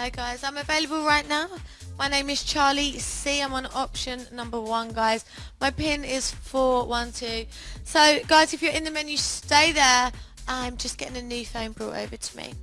Hello guys, I'm available right now. My name is Charlie C. I'm on option number one guys. My pin is 412. So guys, if you're in the menu, stay there. I'm just getting a new phone brought over to me.